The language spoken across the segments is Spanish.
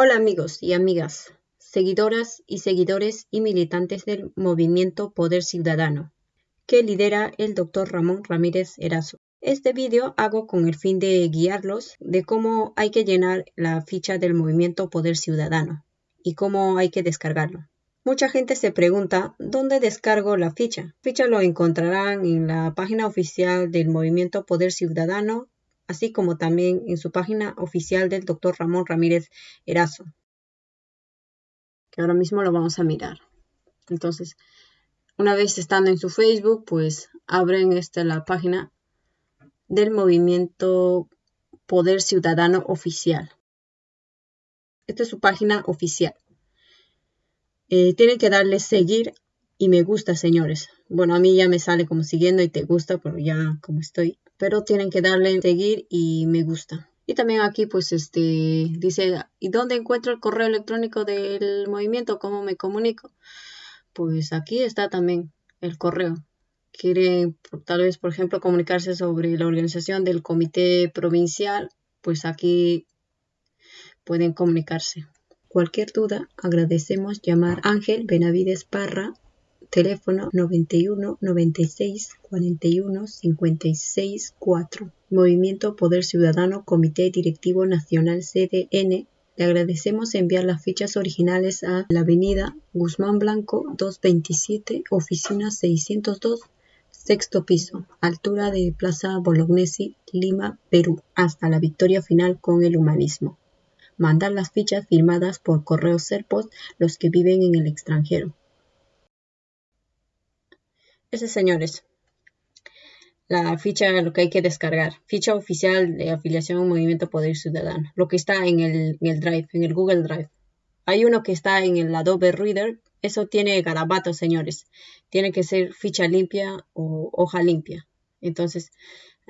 Hola amigos y amigas, seguidoras y seguidores y militantes del movimiento Poder Ciudadano, que lidera el doctor Ramón Ramírez Erazo. Este vídeo hago con el fin de guiarlos de cómo hay que llenar la ficha del movimiento Poder Ciudadano y cómo hay que descargarlo. Mucha gente se pregunta dónde descargo la ficha. Ficha lo encontrarán en la página oficial del movimiento Poder Ciudadano así como también en su página oficial del Dr. Ramón Ramírez Erazo, que ahora mismo lo vamos a mirar. Entonces, una vez estando en su Facebook, pues abren esta la página del movimiento Poder Ciudadano Oficial. Esta es su página oficial. Eh, tienen que darle seguir y me gusta, señores. Bueno, a mí ya me sale como siguiendo y te gusta, pero ya como estoy pero tienen que darle seguir y me gusta. Y también aquí pues este dice, ¿y dónde encuentro el correo electrónico del movimiento? ¿Cómo me comunico? Pues aquí está también el correo. Quiere tal vez, por ejemplo, comunicarse sobre la organización del comité provincial, pues aquí pueden comunicarse. Cualquier duda, agradecemos llamar Ángel Benavides Parra teléfono 91 96 41 56 4. Movimiento Poder Ciudadano, Comité Directivo Nacional CDN. Le agradecemos enviar las fichas originales a la avenida Guzmán Blanco 227, oficina 602, sexto piso, altura de Plaza Bolognesi, Lima, Perú, hasta la victoria final con el humanismo. Mandar las fichas firmadas por correo Serpos los que viven en el extranjero. Ese, señores, la ficha, lo que hay que descargar. Ficha oficial de afiliación al Movimiento Poder Ciudadano. Lo que está en el, Drive, en el Google Drive. Hay uno que está en el Adobe Reader. Eso tiene garabatos, señores. Tiene que ser ficha limpia o hoja limpia. Entonces,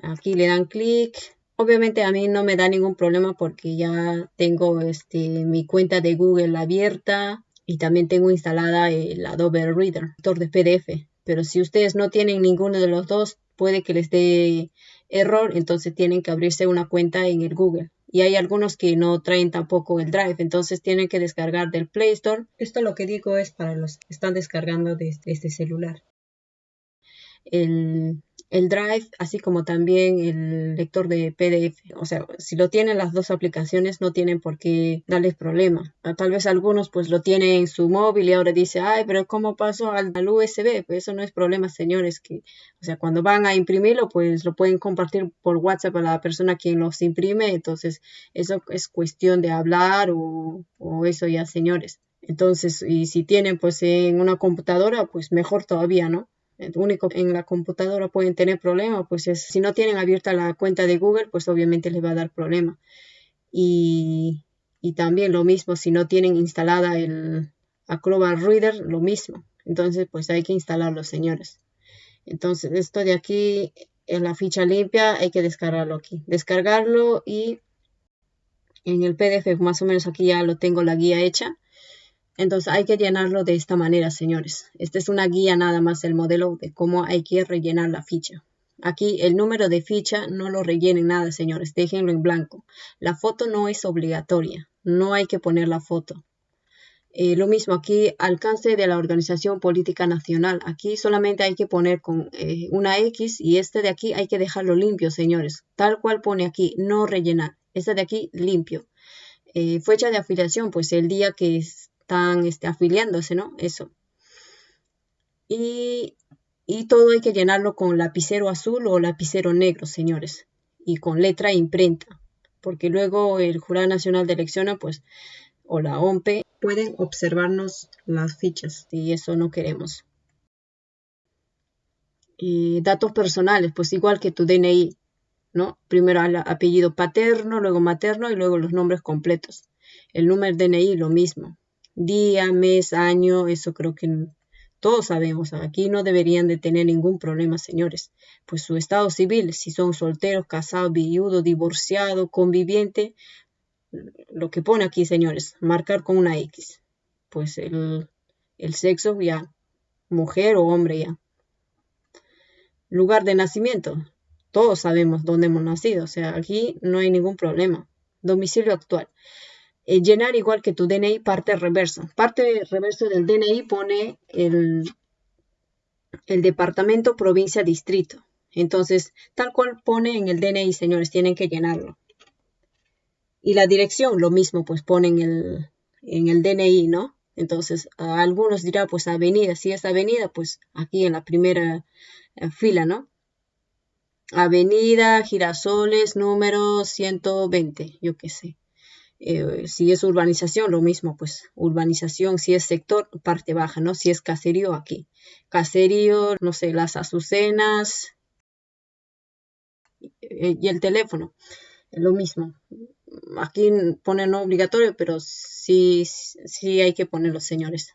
aquí le dan clic. Obviamente a mí no me da ningún problema porque ya tengo este, mi cuenta de Google abierta y también tengo instalada el Adobe Reader, lector de PDF pero si ustedes no tienen ninguno de los dos, puede que les dé error, entonces tienen que abrirse una cuenta en el Google. Y hay algunos que no traen tampoco el Drive, entonces tienen que descargar del Play Store. Esto lo que digo es para los que están descargando desde este celular. El el Drive, así como también el lector de PDF. O sea, si lo tienen las dos aplicaciones, no tienen por qué darles problema. Ah, tal vez algunos pues lo tienen en su móvil y ahora dice, ay, pero ¿cómo paso al, USB? Pues eso no es problema, señores. Que, o sea, cuando van a imprimirlo, pues lo pueden compartir por WhatsApp a la persona quien los imprime. Entonces, eso es cuestión de hablar o, o eso ya, señores. Entonces, y si tienen pues en una computadora, pues mejor todavía, ¿no? Único en la computadora pueden tener problemas, pues es, si no tienen abierta la cuenta de Google, pues obviamente les va a dar problema. Y, y también lo mismo, si no tienen instalada el Acrobat Reader, lo mismo. Entonces, pues hay que instalarlo, señores. Entonces, esto de aquí, en la ficha limpia, hay que descargarlo aquí. Descargarlo y en el PDF, más o menos aquí ya lo tengo la guía hecha. Entonces hay que llenarlo de esta manera, señores. Esta es una guía nada más el modelo de cómo hay que rellenar la ficha. Aquí el número de ficha no lo rellenen nada, señores. Déjenlo en blanco. La foto no es obligatoria. No hay que poner la foto. Eh, lo mismo aquí, alcance de la organización política nacional. Aquí solamente hay que poner con eh, una X y este de aquí hay que dejarlo limpio, señores. Tal cual pone aquí, no rellenar. Este de aquí limpio. Eh, fecha de afiliación, pues el día que es, están este, afiliándose, ¿no? Eso. Y, y todo hay que llenarlo con lapicero azul o lapicero negro, señores, y con letra e imprenta, porque luego el Jurado Nacional de Elecciones, pues, o la OMPE, pueden observarnos las fichas y eso no queremos. Y datos personales, pues igual que tu DNI, ¿no? Primero el apellido paterno, luego materno y luego los nombres completos. El número DNI, lo mismo día, mes, año, eso creo que todos sabemos. Aquí no deberían de tener ningún problema, señores. Pues su estado civil, si son solteros, casados, viudo, divorciado, conviviente, lo que pone aquí, señores, marcar con una X. Pues el, el sexo ya, mujer o hombre ya. Lugar de nacimiento, todos sabemos dónde hemos nacido, o sea, aquí no hay ningún problema. Domicilio actual. Eh, llenar igual que tu DNI parte reverso. Parte reverso del DNI pone el, departamento, provincia, distrito. Entonces, tal cual pone en el DNI, señores, tienen que llenarlo. Y la dirección, lo mismo, pues ponen el, en el DNI, ¿no? Entonces, a algunos dirá, pues avenida, si es avenida, pues aquí en la primera eh, fila, ¿no? Avenida Girasoles número 120, yo qué sé. Eh, si es urbanización, lo mismo, pues urbanización, si es sector, parte baja, ¿no? Si es caserío, aquí. Caserío, no sé, las azucenas y el teléfono, lo mismo aquí ponen no obligatorio, pero sí, sí hay que ponerlo, señores.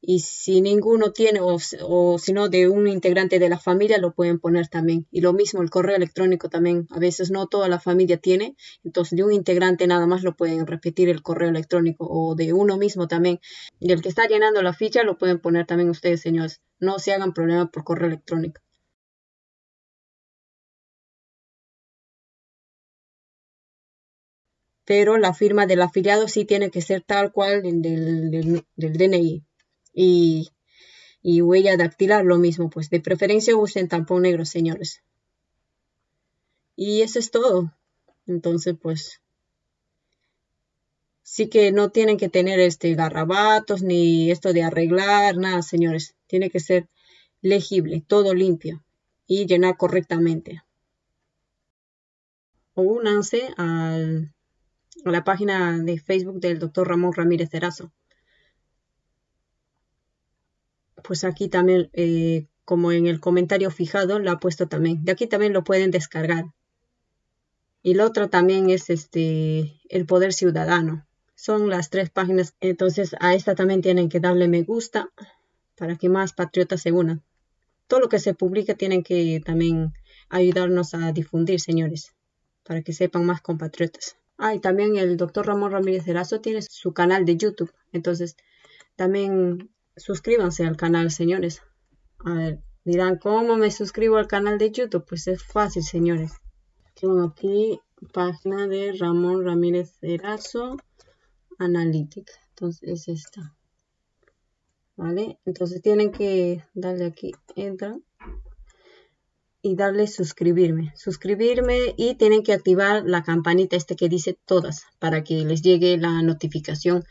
Y si ninguno tiene, o, o si no, de un integrante de la familia, lo pueden poner también. Y lo mismo, el correo electrónico también. A veces no toda la familia tiene, entonces de un integrante nada más lo pueden repetir el correo electrónico o de uno mismo también. Y el que está llenando la ficha lo pueden poner también ustedes, señores. No se hagan problema por correo electrónico. pero la firma del afiliado sí tiene que ser tal cual del, DNI. Y, huella dactilar lo mismo, pues de preferencia usen tampón negro, señores. Y eso es todo. Entonces, pues sí que no tienen que tener este garrabatos ni esto de arreglar, nada, señores. Tiene que ser legible, todo limpio y llenar correctamente. O únanse a la página de Facebook del doctor Ramón Ramírez Erazo. Pues aquí también, eh, como en el comentario fijado, lo ha puesto también. De aquí también lo pueden descargar. Y lo otro también es este el poder ciudadano. Son las tres páginas. Entonces a esta también tienen que darle me gusta para que más patriotas se unan. Todo lo que se publica tienen que también ayudarnos a difundir, señores, para que sepan más compatriotas. Ah, y también el doctor Ramón Ramírez Erazo tiene su canal de YouTube. Entonces, también suscríbanse al canal, señores. A ver, dirán, ¿cómo me suscribo al canal de YouTube? Pues es fácil, señores. Tengo aquí página de Ramón Ramírez Erazo Analytics. Entonces, es esta. ¿Vale? Entonces tienen que darle aquí, entra y darle suscribirme. Suscribirme y tienen que activar la campanita este que dice todas para que les llegue la notificación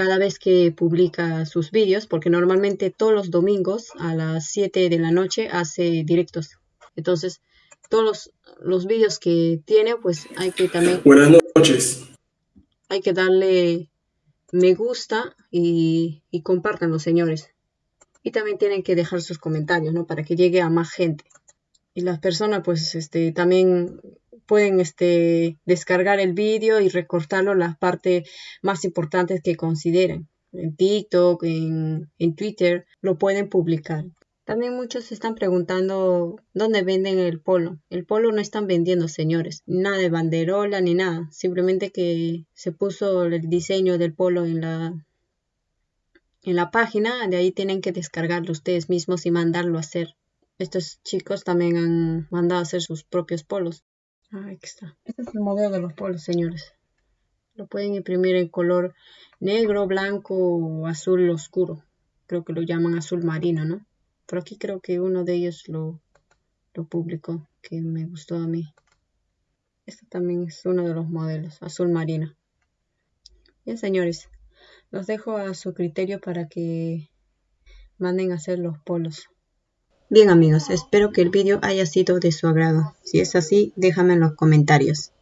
cada vez que publica sus vídeos porque normalmente todos los domingos a las 7 de la noche hace directos. Entonces todos los, los vídeos que tiene pues hay que también... Buenas noches. Hay que darle me gusta y, y compartan los señores. Y también tienen que dejar sus comentarios, ¿no? Para que llegue a más gente y las personas pues este también pueden este descargar el vídeo y recortarlo las partes más importantes que consideren en TikTok, en, en Twitter, lo pueden publicar. También muchos se están preguntando dónde venden el polo. El polo no están vendiendo, señores. Nada de banderola ni nada. Simplemente que se puso el diseño del polo en la, en la página. De ahí tienen que descargarlo ustedes mismos y mandarlo a hacer. Estos chicos también han mandado a hacer sus propios polos. Ah, aquí está. Este es el modelo de los polos, señores. Lo pueden imprimir en color negro, blanco o azul oscuro. Creo que lo llaman azul marino, ¿no? Por aquí creo que uno de ellos lo, lo publicó, que me gustó a mí. Este también es uno de los modelos, azul marino. Bien, señores, los dejo a su criterio para que manden a hacer los polos. Bien amigos, espero que el vídeo haya sido de su agrado. Si es así, déjame en los comentarios.